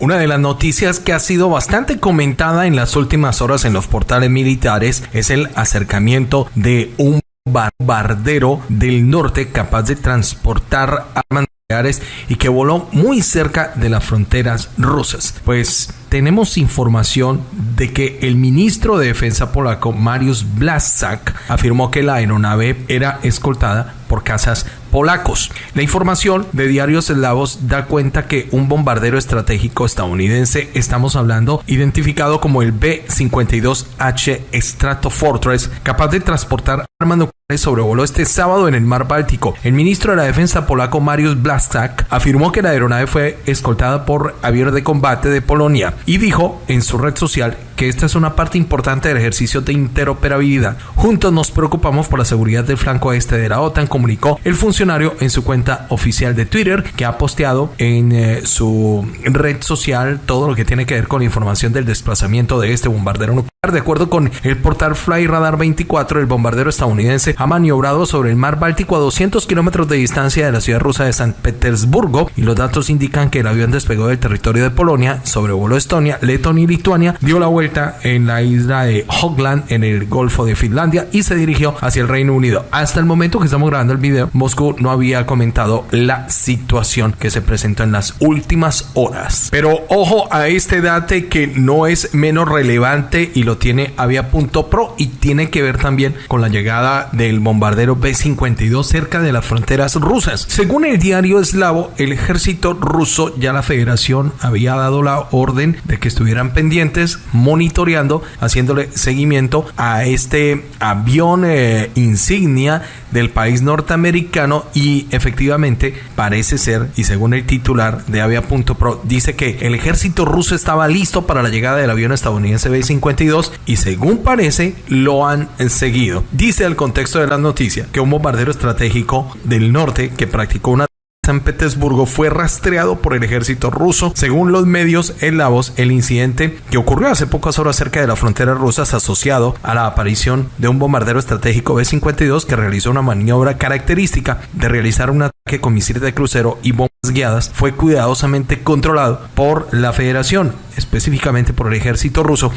Una de las noticias que ha sido bastante comentada en las últimas horas en los portales militares es el acercamiento de un bombardero del norte capaz de transportar armas nucleares y que voló muy cerca de las fronteras rusas. Pues tenemos información de que el ministro de Defensa polaco Mariusz Blaszczak afirmó que la aeronave era escoltada por cazas polacos. La información de diarios eslavos da cuenta que un bombardero estratégico estadounidense, estamos hablando, identificado como el B-52H Stratofortress, capaz de transportar armas nucleares sobrevoló este sábado en el mar Báltico. El ministro de la Defensa polaco Mariusz Blaszczak afirmó que la aeronave fue escoltada por aviones de combate de Polonia y dijo en su red social que esta es una parte importante del ejercicio de interoperabilidad. Juntos nos preocupamos por la seguridad del flanco este de la OTAN, comunicó el funcionario en su cuenta oficial de Twitter, que ha posteado en eh, su red social todo lo que tiene que ver con la información del desplazamiento de este bombardero nuclear. De acuerdo con el portal Fly Radar 24, el bombardero estadounidense ha maniobrado sobre el mar Báltico a 200 kilómetros de distancia de la ciudad rusa de San Petersburgo y los datos indican que el avión despegó del territorio de Polonia, sobrevoló Estonia, Letonia y Lituania, dio la vuelta en la isla de Hogland en el Golfo de Finlandia y se dirigió hacia el Reino Unido. Hasta el momento que estamos grabando el video, Moscú no había comentado la situación que se presentó en las últimas horas. Pero ojo a este date que no es menos relevante y lo tiene Avia.pro y tiene que ver también con la llegada del bombardero B-52 cerca de las fronteras rusas. Según el diario eslavo, el ejército ruso ya la federación había dado la orden de que estuvieran pendientes, monitoreando, haciéndole seguimiento a este avión eh, insignia del país norteamericano y efectivamente parece ser, y según el titular de Avia.pro, dice que el ejército ruso estaba listo para la llegada del avión estadounidense B-52 y según parece lo han seguido. Dice el contexto de la noticia que un bombardero estratégico del norte que practicó una San Petersburgo fue rastreado por el ejército ruso. Según los medios eslavos, el incidente que ocurrió hace pocas horas cerca de la frontera rusa asociado a la aparición de un bombardero estratégico B-52 que realizó una maniobra característica de realizar un ataque con misiles de crucero y bombas guiadas fue cuidadosamente controlado por la Federación, específicamente por el ejército ruso,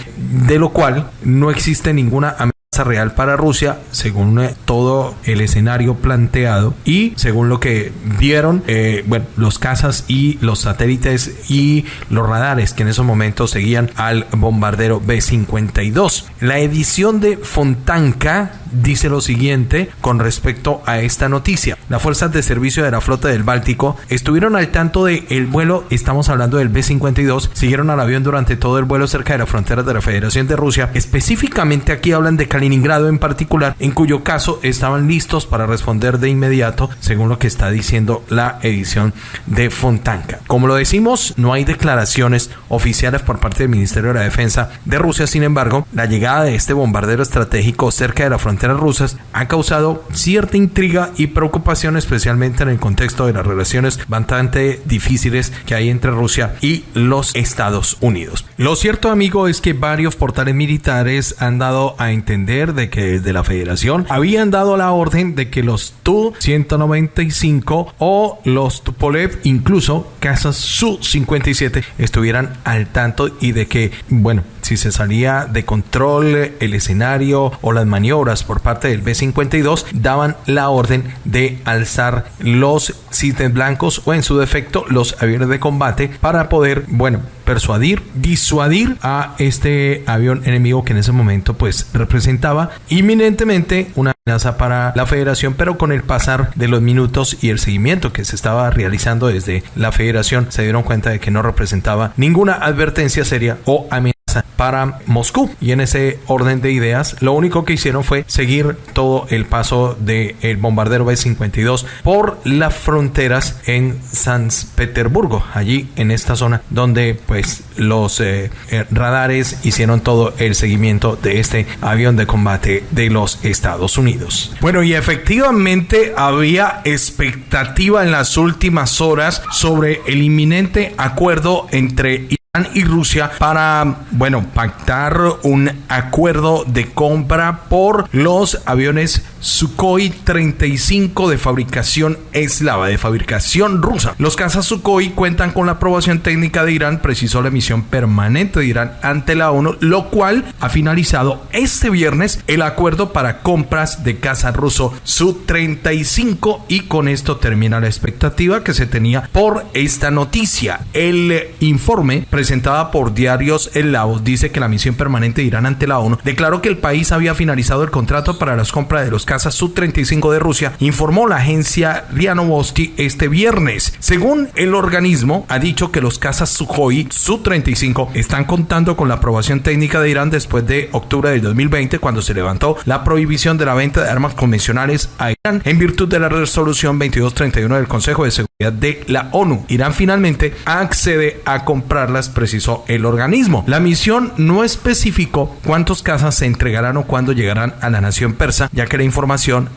de lo cual no existe ninguna amenaza real para Rusia según eh, todo el escenario planteado y según lo que vieron eh, bueno los cazas y los satélites y los radares que en esos momentos seguían al bombardero B-52 la edición de Fontanka dice lo siguiente con respecto a esta noticia. Las fuerzas de servicio de la flota del Báltico estuvieron al tanto del el vuelo, estamos hablando del B-52, siguieron al avión durante todo el vuelo cerca de la frontera de la Federación de Rusia. Específicamente aquí hablan de Kaliningrado en particular, en cuyo caso estaban listos para responder de inmediato, según lo que está diciendo la edición de Fontanka. Como lo decimos, no hay declaraciones oficiales por parte del Ministerio de la Defensa de Rusia, sin embargo, la llegada de este bombardero estratégico cerca de la frontera rusas ha causado cierta intriga y preocupación, especialmente en el contexto de las relaciones bastante difíciles que hay entre Rusia y los Estados Unidos. Lo cierto, amigo, es que varios portales militares han dado a entender de que desde la Federación habían dado la orden de que los Tu-195 o los Tupolev, incluso casas Su-57, estuvieran al tanto y de que, bueno, si se salía de control el escenario o las maniobras por parte del B-52, daban la orden de alzar los sistemas blancos o en su defecto los aviones de combate para poder, bueno, persuadir, disuadir a este avión enemigo que en ese momento pues representaba inminentemente una amenaza para la federación, pero con el pasar de los minutos y el seguimiento que se estaba realizando desde la federación se dieron cuenta de que no representaba ninguna advertencia seria o amenaza para Moscú. Y en ese orden de ideas, lo único que hicieron fue seguir todo el paso del el bombardero B-52 por las fronteras en San Petersburgo, allí en esta zona donde pues los eh, eh, radares hicieron todo el seguimiento de este avión de combate de los Estados Unidos. Bueno, y efectivamente había expectativa en las últimas horas sobre el inminente acuerdo entre y Rusia para, bueno, pactar un acuerdo de compra por los aviones Sukhoi 35 de fabricación eslava, de fabricación rusa. Los cazas Sukhoi cuentan con la aprobación técnica de Irán, precisó la misión permanente de Irán ante la ONU, lo cual ha finalizado este viernes el acuerdo para compras de caza ruso Su-35 y con esto termina la expectativa que se tenía por esta noticia. El informe presentado por diarios El Laos dice que la misión permanente de Irán ante la ONU declaró que el país había finalizado el contrato para las compras de los cazas Su-35 de Rusia, informó la agencia RIA Novosti este viernes. Según el organismo, ha dicho que los cazas Sukhoi Su-35 están contando con la aprobación técnica de Irán después de octubre del 2020, cuando se levantó la prohibición de la venta de armas convencionales a Irán en virtud de la resolución 2231 del Consejo de Seguridad de la ONU. Irán finalmente accede a comprarlas, precisó el organismo. La misión no especificó cuántos cazas se entregarán o cuándo llegarán a la nación persa, ya que la información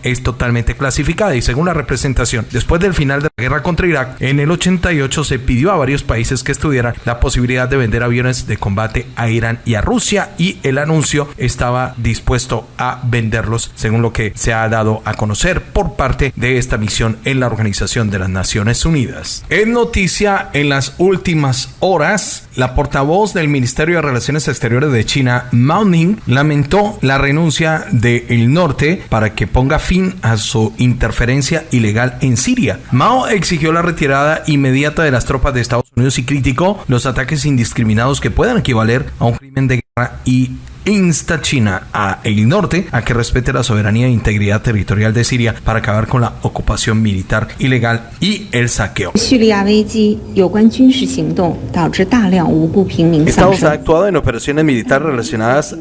es totalmente clasificada y según la representación, después del final de la guerra contra Irak, en el 88 se pidió a varios países que estudiaran la posibilidad de vender aviones de combate a Irán y a Rusia y el anuncio estaba dispuesto a venderlos según lo que se ha dado a conocer por parte de esta misión en la Organización de las Naciones Unidas. En noticia en las últimas horas, la portavoz del Ministerio de Relaciones Exteriores de China, Mao Ning, lamentó la renuncia del el norte para que ponga fin a su interferencia ilegal en Siria. Mao exigió la retirada inmediata de las tropas de Estados Unidos y criticó los ataques indiscriminados que puedan equivaler a un crimen de guerra y insta China a el norte a que respete la soberanía e integridad territorial de Siria para acabar con la ocupación militar ilegal y el saqueo. Estados ha actuado en operaciones militares relacionadas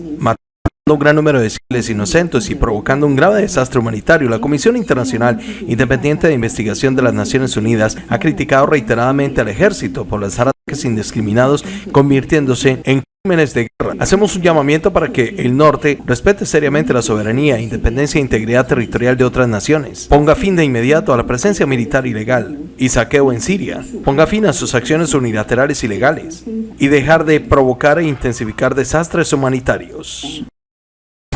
un gran número de civiles inocentes y provocando un grave desastre humanitario, la Comisión Internacional Independiente de Investigación de las Naciones Unidas ha criticado reiteradamente al ejército por los ataques indiscriminados convirtiéndose en crímenes de guerra. Hacemos un llamamiento para que el norte respete seriamente la soberanía, independencia e integridad territorial de otras naciones. Ponga fin de inmediato a la presencia militar ilegal y saqueo en Siria. Ponga fin a sus acciones unilaterales ilegales y dejar de provocar e intensificar desastres humanitarios.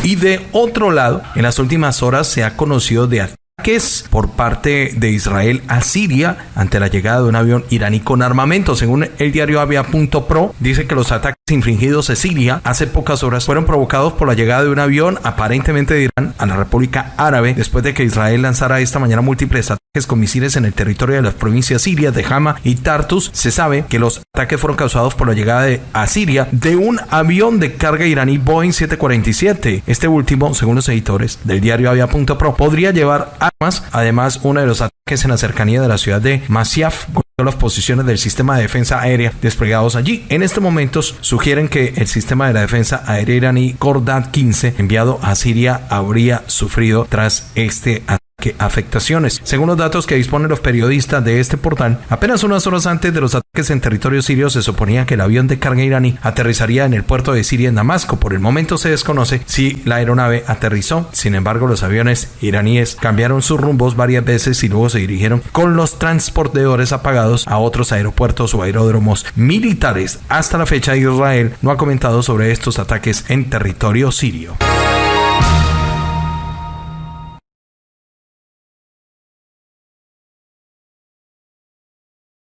Y de otro lado, en las últimas horas se ha conocido de ataques por parte de Israel a Siria ante la llegada de un avión iraní con armamento. Según el diario Avia.pro, dice que los ataques infringidos en Siria hace pocas horas fueron provocados por la llegada de un avión aparentemente de Irán a la República Árabe después de que Israel lanzara esta mañana múltiples ataques con misiles en el territorio de las provincias sirias de Hama y Tartus. Se sabe que los ataques fueron causados por la llegada de, a Siria de un avión de carga iraní Boeing 747. Este último, según los editores del diario Avia.pro, podría llevar armas. Además, uno de los ataques en la cercanía de la ciudad de Masyaf las posiciones del sistema de defensa aérea desplegados allí. En estos momentos sugieren que el sistema de la defensa aérea iraní Kordat 15 enviado a Siria habría sufrido tras este ataque afectaciones. Según los datos que disponen los periodistas de este portal, apenas unas horas antes de los ataques en territorio sirio se suponía que el avión de carga iraní aterrizaría en el puerto de Siria en Damasco. Por el momento se desconoce si la aeronave aterrizó. Sin embargo, los aviones iraníes cambiaron sus rumbos varias veces y luego se dirigieron con los transportadores apagados a otros aeropuertos o aeródromos militares. Hasta la fecha Israel no ha comentado sobre estos ataques en territorio sirio.